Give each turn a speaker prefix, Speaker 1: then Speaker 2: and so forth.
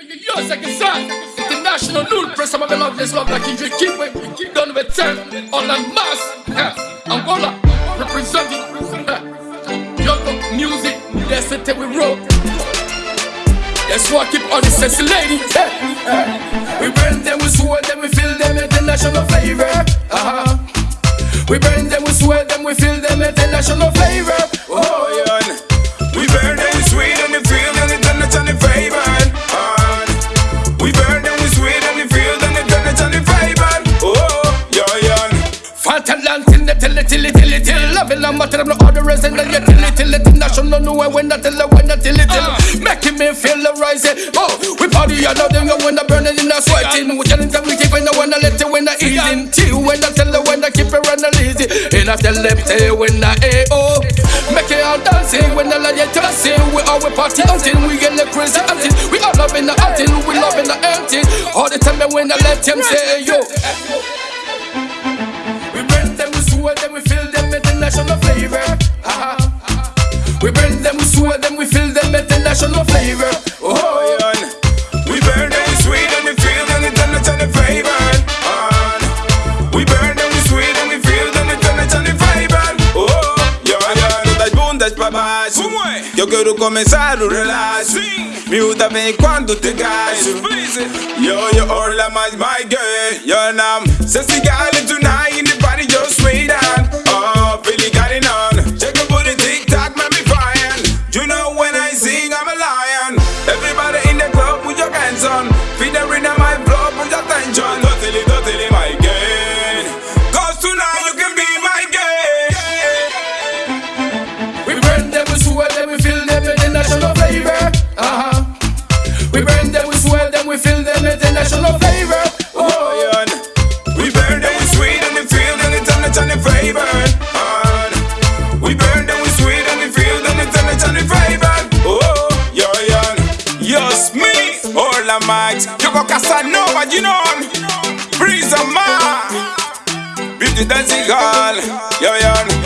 Speaker 1: Yo, second son, international null press, I'm a love this love like Kendrick Keep it, keep done with 10, all en masse, yeah. Angola, representing, eh, Yogo music, that's it that we wrote. That's why I keep on the sexy lady, yeah. We burn them, we swear them, we feel them international flavor, uh-huh. We burn them, we swear them, we feel them international flavor, till it till it till Loving a matter of no other reason than you till it till it National know when I tell it when I till it till uh. Making me feel the rising Oh, we party and nothing when I burning in the sweating. We telling them we keep it when I let it when I eating Till when I tell them when I keep it run the lazy And oh. I tell them say when I A.O. Make it all dancing when I let you dancing We all we party until we get the crazy until We all love in the until we love in the empty All the time when I let them say yo international flavor. Uh-huh. We burn them, we sweat them, we fill them international flavor. Oh, yeah.
Speaker 2: We burn them, we sweet and we feel them international flavor. We burn them, we sweet and we feel them international flavor. Oh, yeah, yeah. Todas bundas pra baixo. Eu quero começar o relaxo. Miúda vem quando te gasto. Yo, yo, orla mais, my girl. Your name, sexy girl la might. You go Casanova, you know. Breeze of man. Beauty dancing girl. Yo, yo.